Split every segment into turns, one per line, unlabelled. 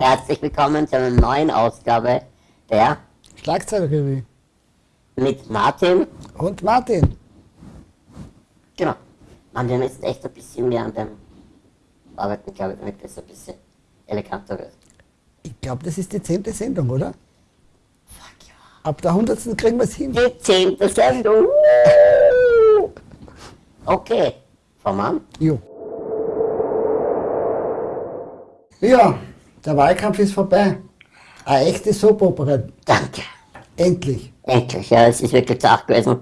Herzlich willkommen zu einer neuen Ausgabe der
Schlagzeugerrevue.
mit Martin.
Und Martin.
Genau. Man, wir müssen echt ein bisschen mehr an dem arbeiten, glaube ich, damit das ein bisschen eleganter wird.
Ich glaube, das ist die zehnte Sendung, oder?
Fuck ja.
Ab der hundertsten kriegen wir es hin.
Die zehnte Sendung. Okay. Frau Mann.
Jo. Ja, der Wahlkampf ist vorbei. Eine echte Soap-Opera.
Danke.
Endlich.
Endlich, ja, es ist wirklich zart gewesen.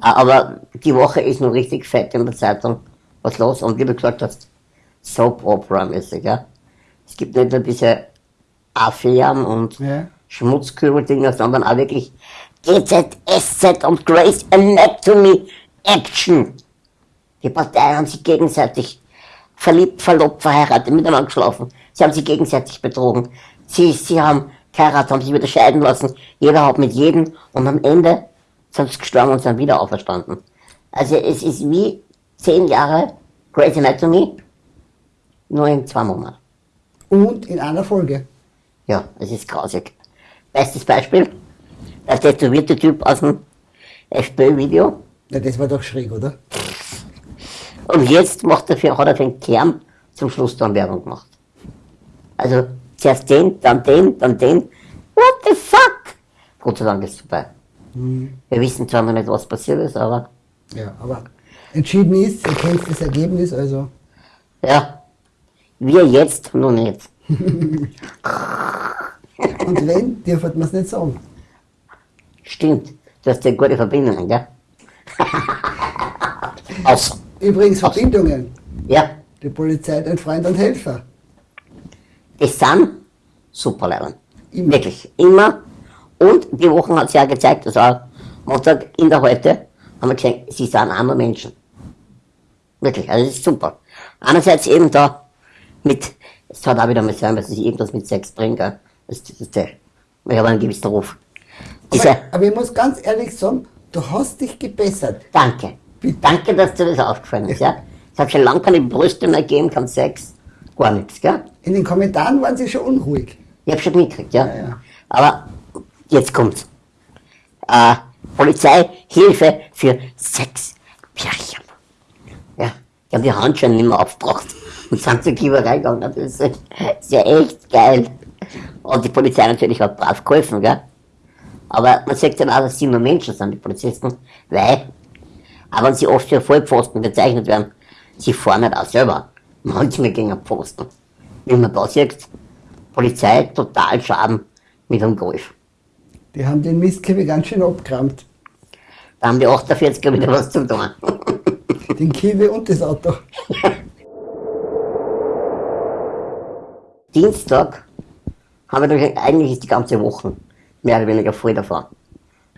Aber die Woche ist noch richtig fett in der Zeitung. Was los? Und wie du gesagt hast, Soap Opera mäßig, ja. Es gibt nicht nur diese Affären und
Ja.
Schmutzkübel-Dinger, sondern auch wirklich GZSZ und Grace Anatomy Action. Die Parteien haben sich gegenseitig verliebt, verlobt, verheiratet, miteinander geschlafen. Sie haben sich gegenseitig betrogen. Sie, sie haben geheiratet, haben sich wieder scheiden lassen. Jeder hat mit jedem und am Ende sind sie gestorben und sind wieder auferstanden. Also es ist wie zehn Jahre Grey's Anatomy, nur in zwei Monaten.
Und in einer Folge.
Ja, es ist grausig. Bestes Beispiel, der tätowierte Typ aus dem FPÖ-Video.
Ja, das war doch schräg, oder?
Und jetzt macht er für, hat er für den Kern zum Schluss dann Werbung gemacht. Also zuerst den, dann den, dann den. What the fuck? Gott sei Dank ist es vorbei. Wir wissen zwar noch nicht, was passiert ist, aber
Ja, aber entschieden ist, ihr kennt das Ergebnis, also.
ja, wir jetzt noch nicht.
Und wenn, dürfen wir es nicht sagen.
Stimmt, du hast ja gute Verbindungen, gell? Aus,
Übrigens Verbindungen.
ja,
Die Polizei, ein Freund und Helfer.
Das sind super Leute. Wirklich, immer. Und die Woche hat es ja gezeigt, dass auch Montag in der Heute haben wir gesehen, sie sind auch nur Menschen. Wirklich, also das ist super. Einerseits eben da mit, es hat auch wieder mal sein, dass ich irgendwas mit Sex bringe. Das, das, das, ich habe einen gewissen Ruf. Diese,
Aber, aber ich muss ganz ehrlich sagen, du hast dich gebessert.
danke. Danke, dass dir das aufgefallen ist. Ja? Ich habe schon lange keine Brüste mehr gegeben, kein Sex, gar nichts. Gell?
In den Kommentaren waren sie schon unruhig.
Ich hab schon mitgekriegt, ja.
Ja, ja.
Aber jetzt kommt's. Äh, Polizeihilfe für sechs Pärchen. Ja, die haben die Handschuhe nicht mehr aufgebracht und sind zur Kieberei gegangen. Das ist, das ist ja echt geil. Und die Polizei natürlich hat brav geholfen, gell. Aber man sagt dann auch, dass sie nur Menschen sind, die Polizisten, weil, auch wenn sie oft für Vollpfosten bezeichnet werden, sie fahren nicht auch selber. Manchmal gegen einen Pfosten. Wie man da sieht, Polizei total Schaden mit einem Golf.
Die haben den Mistkäfer ganz schön abgerammt.
Da haben die 48er wieder was zu tun.
Den Kiwi und das Auto.
Dienstag haben wir eigentlich ist die ganze Woche mehr oder weniger voll davon.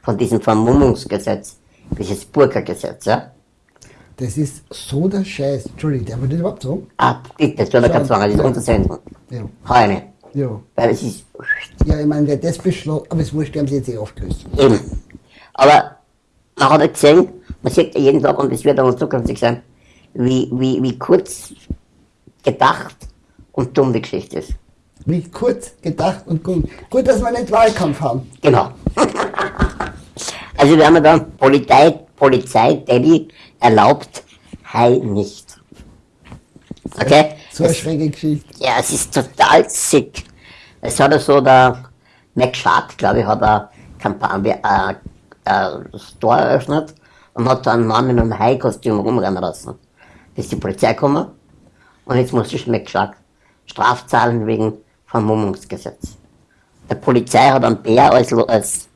Von diesem Vermummungsgesetz, dieses Burka-Gesetz, ja.
Das ist so der Scheiß. Entschuldigung, darf ich das überhaupt sagen?
Ah, bitte, das wird kein Zwang, das ist untersenden.
Ja.
Heine.
Ja.
Weil es ist
Ja, ich meine, wer das beschlossen, aber es wurscht, die haben sie jetzt eh aufgelöst.
eben. Aber man hat ja gesehen, man sieht ja jeden Tag, und es wird auch zukünftig sein, wie, wie, wie kurz gedacht und dumm die Geschichte ist.
Wie kurz gedacht und gut. Gut, dass wir nicht Wahlkampf haben.
Genau. Also wir haben dann Polizei, Polizei, Daddy erlaubt Hai nicht. Okay?
So eine schräge Geschichte.
ja, es ist total sick. Es hat ja so der Mac Shark, glaube ich, hat eine Kampagne, äh, äh, Store eröffnet und hat da einen Mann in einem Hai-Kostüm rumrennen lassen. Bis die Polizei gekommen und jetzt muss sich Mac Shark Strafzahlen wegen Vermummungsgesetz. Der Polizei hat einen Bär als, als,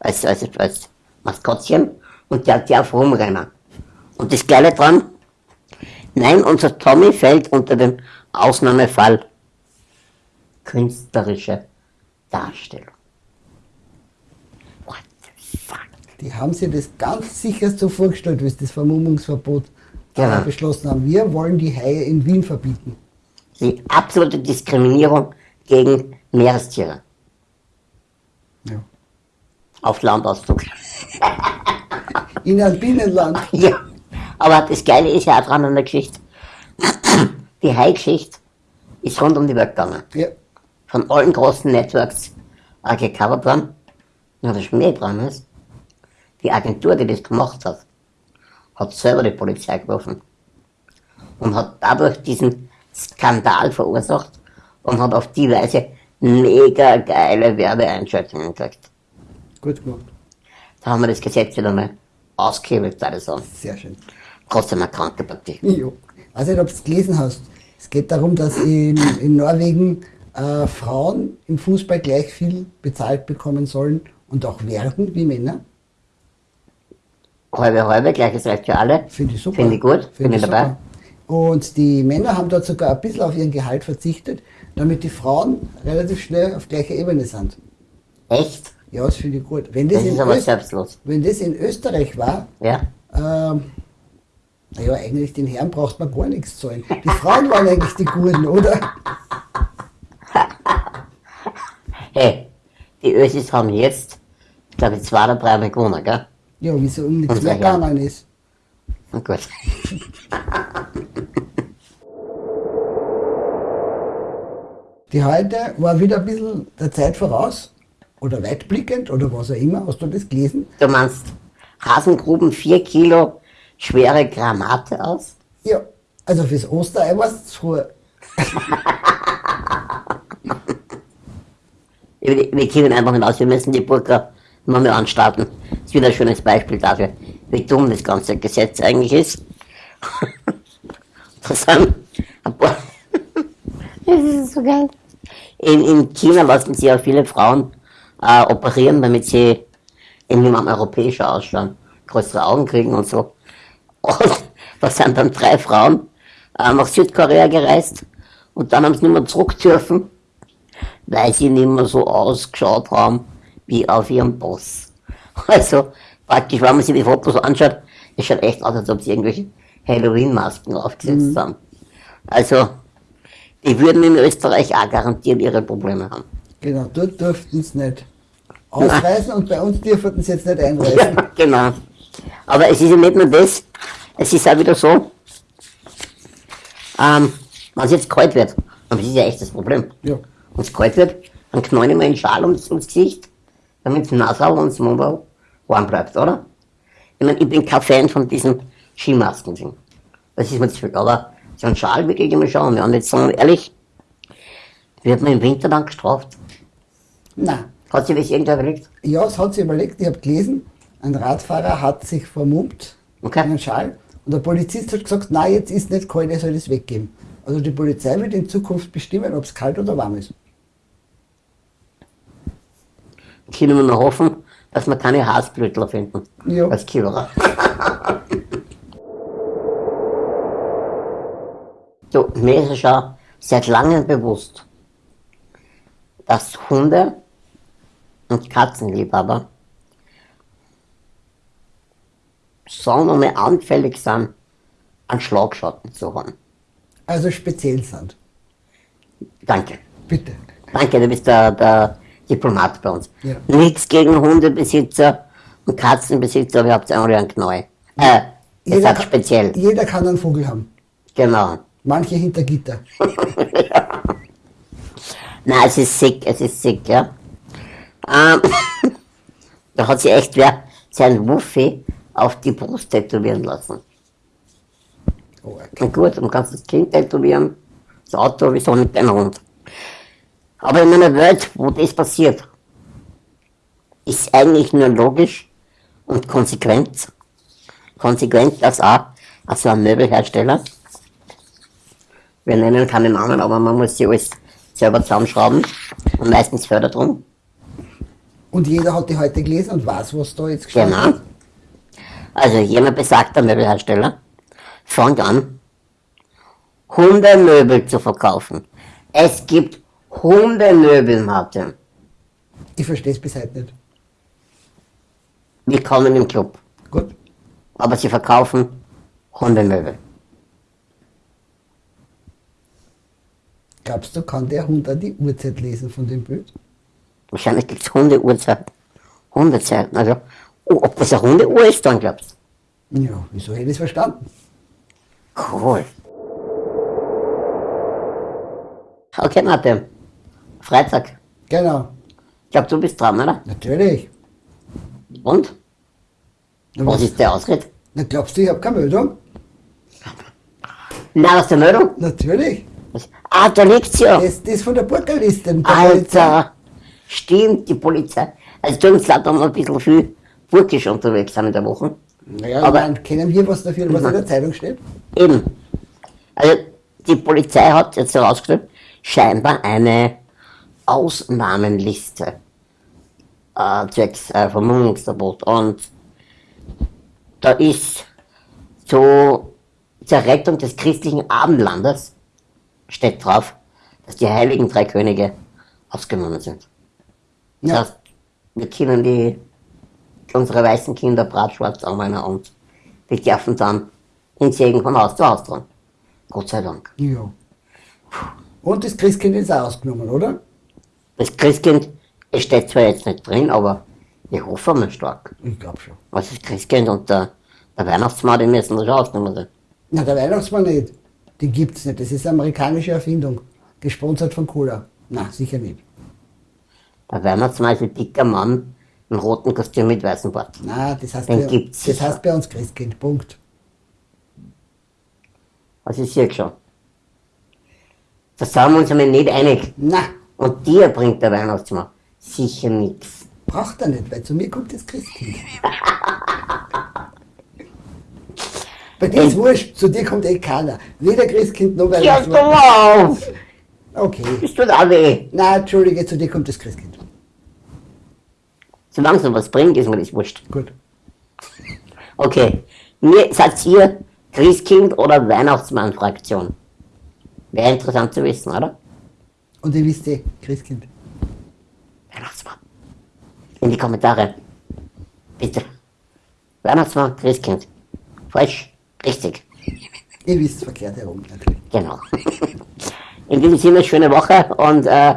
als, als, als Maskottchen und der darf rumrennen. Und das Geile dran, nein, unser Tommy fällt unter den Ausnahmefall künstlerische Darstellung. What the fuck?
Die haben sich das ganz sicher so vorgestellt, wie sie das Vermummungsverbot
Genau.
äh, beschlossen haben. Wir wollen die Haie in Wien verbieten.
Die absolute Diskriminierung gegen Meerestiere.
Ja.
Auf Landauszug.
In einem Binnenland.
Ja, aber das Geile ist ja auch dran an der Geschichte. Die Hai-Geschichte ist rund um die Welt gegangen.
Ja.
von allen großen Networks äh, gecovert worden. Und das Schmäh dran ist, die Agentur, die das gemacht hat, hat selber die Polizei gerufen und hat dadurch diesen Skandal verursacht und hat auf die Weise mega geile Werbeeinschaltungen gekriegt.
Gut gemacht.
Da haben wir das Gesetz wieder mal ausgehebelt, würde ich sagen.
Sehr schön.
Trotzdem eine kranke Partie.
Jo. Ich weiß nicht, ob du es gelesen hast. Es geht darum, dass in, in Norwegen äh, Frauen im Fußball gleich viel bezahlt bekommen sollen und auch werden wie Männer.
Halbe, halbe, gleiches Recht für alle.
Finde ich super.
Finde ich gut, bin ich dabei.
Und die Männer haben dort sogar ein bisschen auf ihren Gehalt verzichtet, damit die Frauen relativ schnell auf gleicher Ebene sind.
Echt?
Ja, das finde ich gut. Wenn das,
Das
in
ist aber
Öst-
selbstlos.
wenn das in Österreich war,
Ja?
ähm, naja, eigentlich den Herren braucht man gar nichts zahlen. Die Frauen waren eigentlich die Guten, oder?
Hey, die Ösis haben jetzt, glaube ich, zwei oder drei Mal gewonnen, gell?
Ja, wieso um nichts mehr gegangen ist.
Na gut.
Die heute war wieder ein bisschen der Zeit voraus oder weitblickend oder was auch immer. Hast du das gelesen?
Du meinst, Hasengruben vier Kilo schwere Granate aus?
Ja, also fürs Osterei war es zu.
Wir, können einfach nicht aus, wir müssen die Burka mal mehr anstarten. Das ist wieder ein schönes Beispiel dafür, wie dumm das ganze Gesetz eigentlich ist. Das sind ein paar. Das ist so geil. In, in China lassen sie ja viele Frauen äh, operieren, damit sie irgendjemand europäischer ausschauen, größere Augen kriegen und so. Und da sind dann drei Frauen äh, nach Südkorea gereist und dann haben sie nicht mehr zurück dürfen, weil sie nicht mehr so ausgeschaut haben wie auf ihrem Boss. Also praktisch, wenn man sich die Fotos anschaut, es schaut echt aus, als ob sie irgendwelche Halloween-Masken aufgesetzt haben. Also, die würden in Österreich auch garantiert ihre Probleme haben.
Genau, dort durften sie nicht ausreisen und bei uns dürften sie jetzt nicht einreisen.
Ja, genau. Aber es ist ja nicht nur das, es ist auch wieder so, ähm, wenn es jetzt kalt wird, und das ist ja echt das Problem,
Ja.
wenn es kalt wird, dann knallen ich mir einen Schal ums, ums Gesicht, damit das Nasal und das Mund warm bleibt, oder? Ich meine, ich bin kein Fan von diesen Skimasken. Das ist mir zu viel. Aber so ein Schal wirklich immer schauen. Ja, und jetzt sagen wir ehrlich, wird man im Winter dann gestraft?
Na,
Hat sich das irgendwer überlegt?
ja, es hat sich überlegt, ich habe gelesen, ein Radfahrer hat sich vermummt
Okay.
in einen Schal und der Polizist hat gesagt, nein, jetzt ist nicht kalt, er soll das weggeben. Also die Polizei wird in Zukunft bestimmen, ob es kalt oder warm ist.
können wir nur hoffen, dass wir keine Haarblütler finden.
Ja.
Als Killerer. du, mir ist es schon seit langem bewusst, dass Hunde und Katzenliebhaber wir mal anfällig sind, an Schlagschatten zu haben.
Also speziell sind.
Danke.
Bitte.
Danke, du bist der, der Diplomat bei uns.
Ja.
Nichts gegen Hundebesitzer und Katzenbesitzer, aber ihr habt alle einen Knall. Äh, ihr seid
kann,
speziell.
jeder kann einen Vogel haben.
Genau.
Manche hinter Gitter.
Nein, es ist sick, es ist sick, ja. Ähm, da hat sich echt wer sein Wuffi auf die Brust tätowieren lassen.
Oh, okay.
Na gut, dann kannst du das Kind tätowieren, das Auto, wieso nicht dein Hund? Aber in einer Welt, wo das passiert, ist eigentlich nur logisch und konsequent, konsequent, dass auch also ein Möbelhersteller, wir nennen keinen Namen, aber man muss sie alles selber zusammenschrauben und meistens fördert drum.
Und jeder hat die heute gelesen und weiß, was da jetzt gestanden
Genau.
ist.
Also jener besagter Möbelhersteller fängt an, Hundemöbel zu verkaufen. Es gibt Hundemöbel, Martin.
Ich verstehe es bis heute nicht.
Willkommen im Club.
Gut.
Aber sie verkaufen Hundemöbel.
Glaubst du, kann der Hund auch die Uhrzeit lesen von dem Bild?
Wahrscheinlich gibt es Hundeuhrzeit. Hundezeiten. Also, oh, ob das eine Hundeuhr ist, dann glaubst
Ja, wieso hätte ich es verstanden?
du? Cool. Okay, Martin. Freitag.
Genau.
Ich glaube, du bist dran, oder?
Natürlich.
Und?
Na,
Was
was,
ist der Ausritt?
na, glaubst du, ich habe keine Meldung?
Na, was ist der Meldung?
Natürlich.
Was? Ah, da liegt's ja.
Das, das von der Burgerliste.
Alter, stimmt, die Polizei. Also da haben wir ein bisschen viel burgisch unterwegs sind in der Woche.
Naja,
Aber-
dann kennen wir was dafür, was in der Zeitung steht.
Eben. Also die Polizei hat jetzt herausgestellt, scheinbar eine Ausnahmenliste äh, zwecks äh, Vermummungsverbot. Und da ist so zur Rettung des christlichen Abendlandes steht drauf, dass die heiligen drei Könige ausgenommen sind. Das
Ja.
heißt, wir können die, unsere weißen Kinder bratschwarz anmalen und die dürfen dann in Segen von Haus zu Haus dran. Gott sei Dank.
ja. Und das Christkind ist auch ausgenommen, oder?
Das Christkind, es steht zwar jetzt nicht drin, aber ich hoffe mal stark.
Ich glaube schon.
Was ist Christkind und der, der Weihnachtsmann, die müssen da schon ausgenommen sein.
Na, der Weihnachtsmann nicht. Den gibt's nicht. Das ist eine amerikanische Erfindung. Gesponsert von Cola. Na, sicher nicht.
Der Weihnachtsmann ist ein dicker Mann im roten Kostüm mit weißem Bart.
Na, das heißt,
Den
bei,
gibt's
das heißt bei uns Christkind. Punkt.
Was ist hier schon? Da sind wir uns einmal nicht einig.
Na,
Und dir bringt der Weihnachtsmann sicher nichts.
braucht er nicht, weil zu mir kommt das Christkind. Bei dir ist wurscht, zu dir kommt eh keiner. Weder Christkind noch
Ja,
Weihnachtsmann.
auf!
Okay.
Das tut auch weh.
Na, entschuldige, zu dir kommt das Christkind.
Solange es noch was bringt, ist mir das wurscht.
Gut.
Okay. Mir seid ihr Christkind oder Weihnachtsmann-Fraktion? Wäre interessant zu wissen, oder?
Und ihr wisst eh, Christkind.
Weihnachtsmann. In die Kommentare. Bitte. Weihnachtsmann, Christkind. Falsch. Richtig.
Ihr wisst verkehrt herum, natürlich.
Genau. In diesem Sinne, schöne Woche und äh,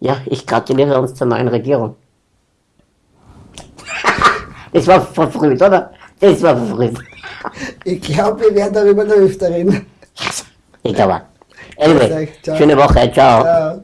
ja, ich gratuliere uns zur neuen Regierung. Das war verfrüht, oder? Das war verfrüht.
Ich glaube, wir werden darüber noch öfter reden.
Ich glaube. Anyway, schöne Woche, ciao.
Ciao.